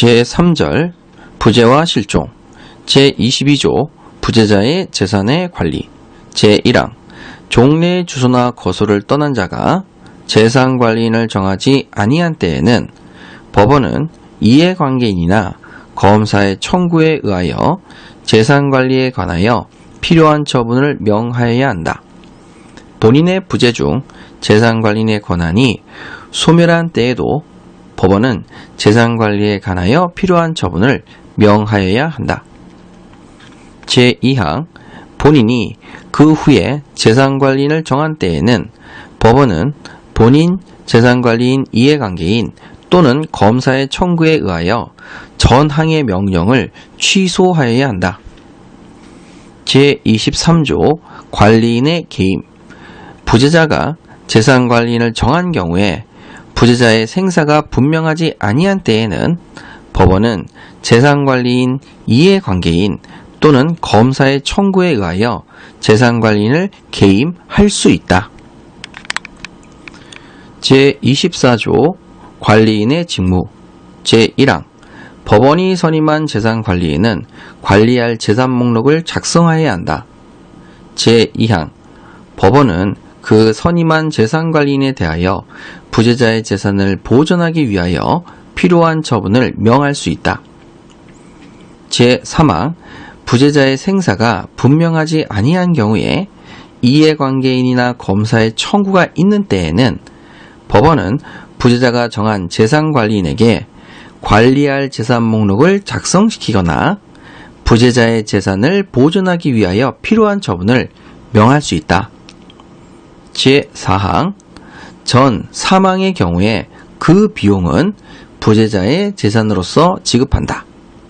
제3절 부재와 실종 제22조 부재자의 재산의 관리 제1항 종래 주소나 거소를 떠난 자가 재산관리인을 정하지 아니한 때에는 법원은 이해관계인이나 검사의 청구에 의하여 재산관리에 관하여 필요한 처분을 명하여야 한다. 본인의 부재 중 재산관리인의 권한이 소멸한 때에도 법원은 재산 관리에 관하여 필요한 처분을 명하여야 한다. 제2항 본인이 그 후에 재산관리인을 정한 때에는 법원은 본인 재산관리인 이해관계인 또는 검사의 청구에 의하여 전항의 명령을 취소하여야 한다. 제23조 관리인의 개임 부재자가 재산관리인을 정한 경우에 부재자의 생사가 분명하지 아니한 때에는 법원은 재산관리인 이해관계인 또는 검사의 청구에 의하여 재산관리인을 개임할 수 있다. 제24조 관리인의 직무 제1항 법원이 선임한 재산관리인은 관리할 재산 목록을 작성하여야 한다. 제2항 법원은 그 선임한 재산관리인에 대하여 부재자의 재산을 보존하기 위하여 필요한 처분을 명할 수 있다. 제3항 부재자의 생사가 분명하지 아니한 경우에 이해관계인이나 검사의 청구가 있는 때에는 법원은 부재자가 정한 재산관리인에게 관리할 재산 목록을 작성시키거나 부재자의 재산을 보존하기 위하여 필요한 처분을 명할 수 있다. 제4항 전 사망의 경우에 그 비용은 부재자의 재산으로서 지급한다.